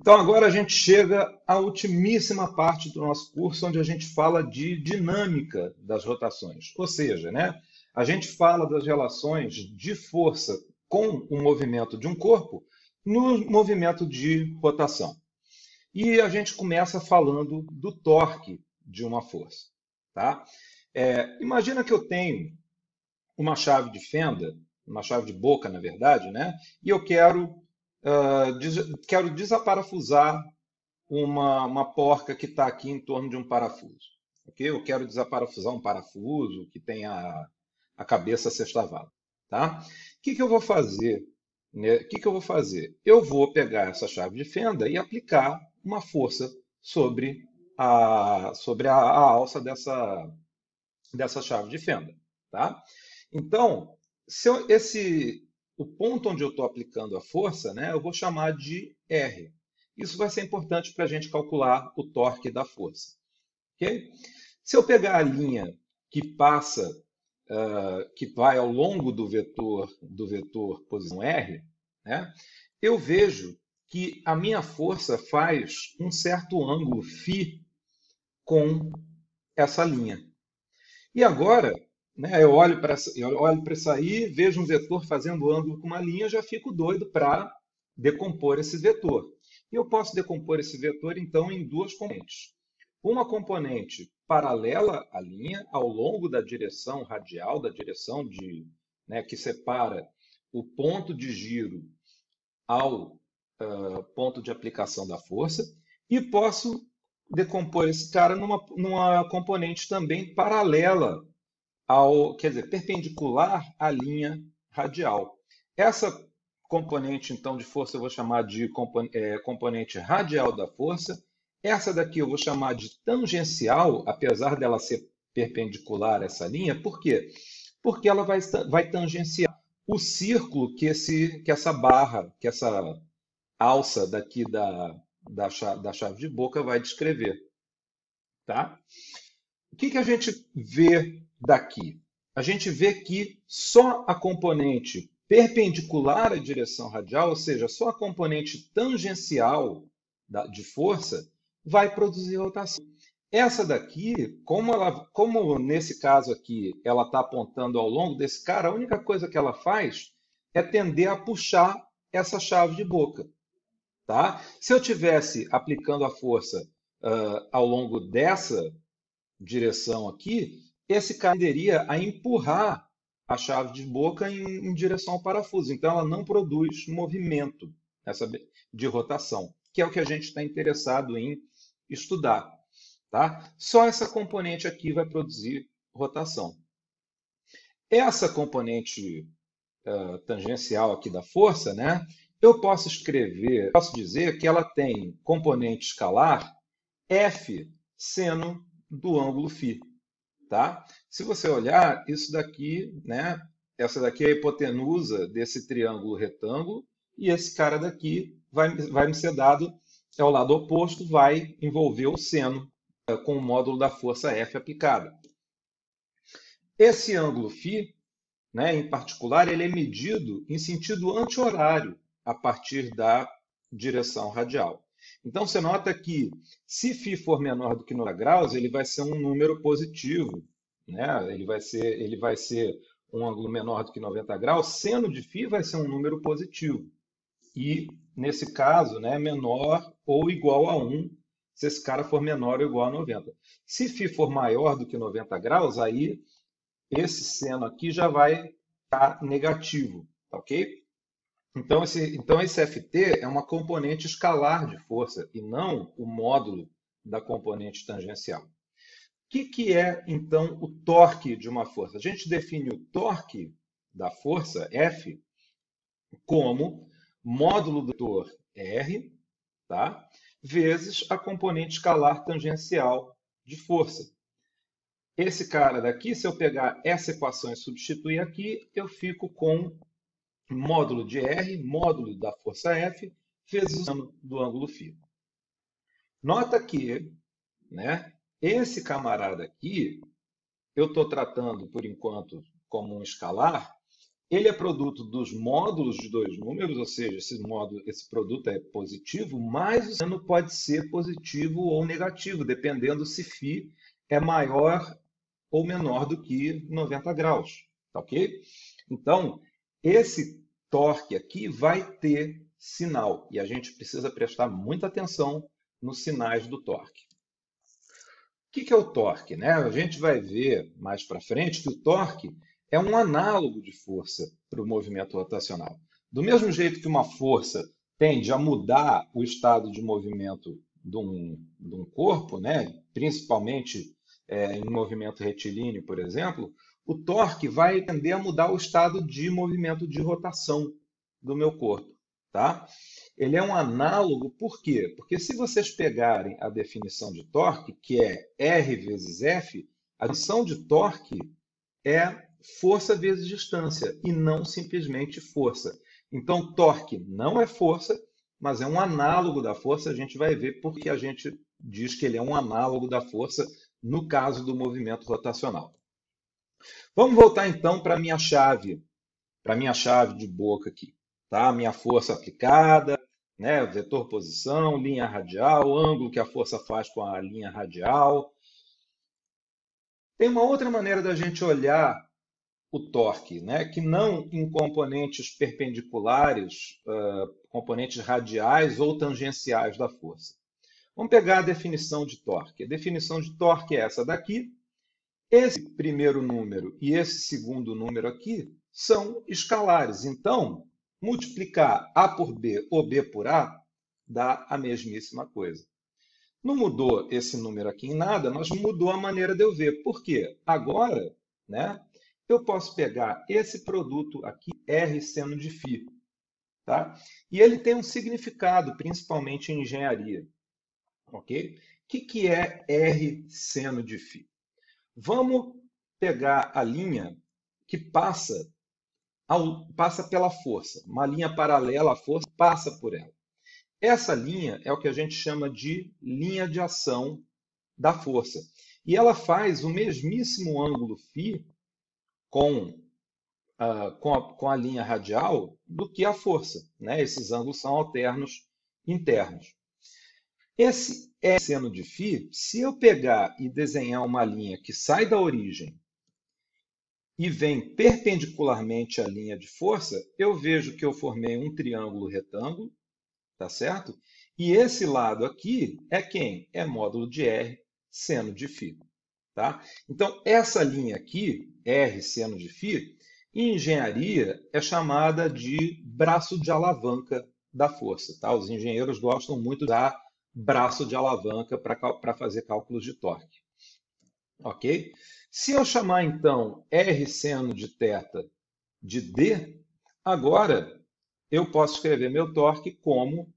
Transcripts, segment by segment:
Então agora a gente chega à ultimíssima parte do nosso curso, onde a gente fala de dinâmica das rotações. Ou seja, né, a gente fala das relações de força com o movimento de um corpo no movimento de rotação. E a gente começa falando do torque de uma força. Tá? É, imagina que eu tenho uma chave de fenda, uma chave de boca, na verdade, né? e eu quero uh, des quero desaparafusar uma, uma porca que está aqui em torno de um parafuso. Okay? Eu quero desaparafusar um parafuso que tem a, a cabeça sextavala. Tá? O que, que eu vou fazer? Né? O que, que eu vou fazer? Eu vou pegar essa chave de fenda e aplicar uma força sobre a, sobre a, a alça dessa, dessa chave de fenda. Tá? Então, se eu, esse, o ponto onde eu estou aplicando a força, né, eu vou chamar de R. Isso vai ser importante para a gente calcular o torque da força. Okay? Se eu pegar a linha que passa, uh, que vai ao longo do vetor, do vetor posição R, né, eu vejo que a minha força faz um certo ângulo φ com essa linha. E agora, né? Eu olho para olho isso aí, vejo um vetor fazendo ângulo com uma linha, já fico doido para decompor esse vetor. E eu posso decompor esse vetor, então, em duas componentes. Uma componente paralela à linha, ao longo da direção radial, da direção de, né, que separa o ponto de giro ao uh, ponto de aplicação da força, e posso decompor esse cara numa, numa componente também paralela ao, quer dizer, perpendicular à linha radial. Essa componente, então, de força eu vou chamar de é, componente radial da força. Essa daqui eu vou chamar de tangencial, apesar dela ser perpendicular a essa linha. Por quê? Porque ela vai, vai tangenciar o círculo que, esse, que essa barra, que essa alça daqui da, da, chave, da chave de boca vai descrever. Tá? O que, que a gente vê daqui? A gente vê que só a componente perpendicular à direção radial, ou seja, só a componente tangencial de força, vai produzir rotação. Essa daqui, como, ela, como nesse caso aqui ela está apontando ao longo desse cara, a única coisa que ela faz é tender a puxar essa chave de boca. Tá? Se eu tivesse aplicando a força uh, ao longo dessa direção aqui, esse cara tenderia a empurrar a chave de boca em, em, direção ao parafuso. Então, ela não produz movimento essa, de rotação, que é o que a gente está interessado em estudar. Tá? Só essa componente aqui vai produzir rotação. Essa componente uh, tangencial aqui da força, né, eu posso escrever, posso dizer que ela tem componente escalar f seno do ângulo φ. Tá? Se você olhar, isso daqui, né, essa daqui é a hipotenusa desse triângulo retângulo, e esse cara daqui vai, vai me ser dado, é o lado oposto, vai envolver o seno é, com o módulo da força F aplicada. Esse ângulo φ, né, em particular, ele é medido em sentido anti-horário a partir da direção radial. Então, você nota que se φ for menor do que 90 graus, ele vai ser um número positivo. Né? Ele, vai ser, ele vai ser um ângulo menor do que 90 graus. Seno de φ vai ser um número positivo. E, nesse caso, né, menor ou igual a 1, se esse cara for menor ou igual a 90. Se φ for maior do que 90 graus, aí esse seno aqui já vai estar negativo, tá ok? Então esse, então, esse FT é uma componente escalar de força e não o módulo da componente tangencial. O que, que é, então, o torque de uma força? A gente define o torque da força, F, como módulo do vetor R, tá? vezes a componente escalar tangencial de força. Esse cara daqui, se eu pegar essa equação e substituir aqui, eu fico com módulo de R, módulo da força F, vezes o do ângulo φ. Nota que né, esse camarada aqui, eu estou tratando, por enquanto, como um escalar, ele é produto dos módulos de dois números, ou seja, esse, módulo, esse produto é positivo, mas o seno pode ser positivo ou negativo, dependendo se φ é maior ou menor do que 90 graus. Tá ok? Então, esse torque aqui vai ter sinal e a gente precisa prestar muita atenção nos sinais do torque. O que é o torque? Né? A gente vai ver mais para frente que o torque é um análogo de força para o movimento rotacional. Do mesmo jeito que uma força tende a mudar o estado de movimento de um, de um corpo, né? principalmente é, em movimento retilíneo, por exemplo, o torque vai tender a mudar o estado de movimento de rotação do meu corpo. Tá? Ele é um análogo, por quê? Porque se vocês pegarem a definição de torque, que é R vezes F, a definição de torque é força vezes distância e não simplesmente força. Então, torque não é força, mas é um análogo da força. A gente vai ver porque a gente diz que ele é um análogo da força no caso do movimento rotacional. Vamos voltar então para a minha chave, para a minha chave de boca aqui. Tá? Minha força aplicada, né? vetor posição, linha radial, ângulo que a força faz com a linha radial. Tem uma outra maneira da gente olhar o torque, né? que não em componentes perpendiculares, uh, componentes radiais ou tangenciais da força. Vamos pegar a definição de torque. A definição de torque é essa daqui. Esse primeiro número e esse segundo número aqui são escalares. Então, multiplicar A por B ou B por A dá a mesmíssima coisa. Não mudou esse número aqui em nada, mas mudou a maneira de eu ver. Por quê? Agora, né, eu posso pegar esse produto aqui, R seno de φ, tá? e ele tem um significado, principalmente em engenharia. Ok? O que, que é R seno de φ? Vamos pegar a linha que passa, ao, passa pela força, uma linha paralela à força passa por ela. Essa linha é o que a gente chama de linha de ação da força. E ela faz o mesmíssimo ângulo φ com, uh, com, a, com a linha radial do que a força. Né? Esses ângulos são alternos internos. Esse é seno de φ, se eu pegar e desenhar uma linha que sai da origem e vem perpendicularmente à linha de força, eu vejo que eu formei um triângulo retângulo, tá certo? E esse lado aqui é quem? É módulo de R seno de φ. Tá? Então, essa linha aqui, R seno de φ, em engenharia é chamada de braço de alavanca da força. Tá? Os engenheiros gostam muito da braço de alavanca para fazer cálculos de torque. Ok? Se eu chamar, então, R seno de θ de D, agora eu posso escrever meu torque como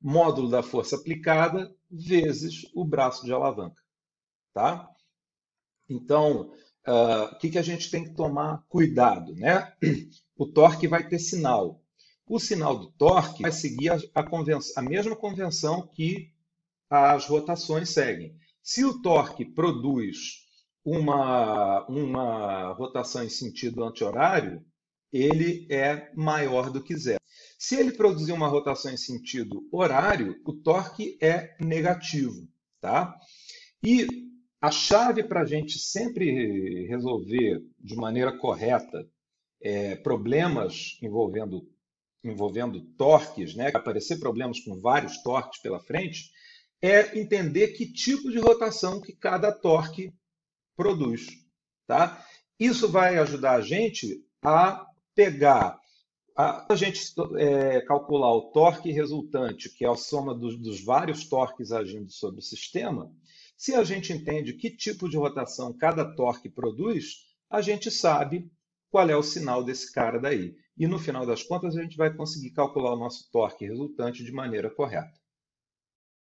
módulo da força aplicada vezes o braço de alavanca. Tá? Então, uh, o que, que a gente tem que tomar cuidado? Né? O torque vai ter sinal. O sinal do torque vai seguir a, a, a mesma convenção que as rotações seguem. Se o torque produz uma, uma rotação em sentido anti-horário, ele é maior do que zero. Se ele produzir uma rotação em sentido horário, o torque é negativo. Tá? E a chave para a gente sempre resolver de maneira correta é, problemas envolvendo, envolvendo torques, né, aparecer problemas com vários torques pela frente, é entender que tipo de rotação que cada torque produz. Tá? Isso vai ajudar a gente a pegar, a, a gente é, calcular o torque resultante, que é a soma dos, dos vários torques agindo sobre o sistema, se a gente entende que tipo de rotação cada torque produz, a gente sabe qual é o sinal desse cara daí. E no final das contas, a gente vai conseguir calcular o nosso torque resultante de maneira correta.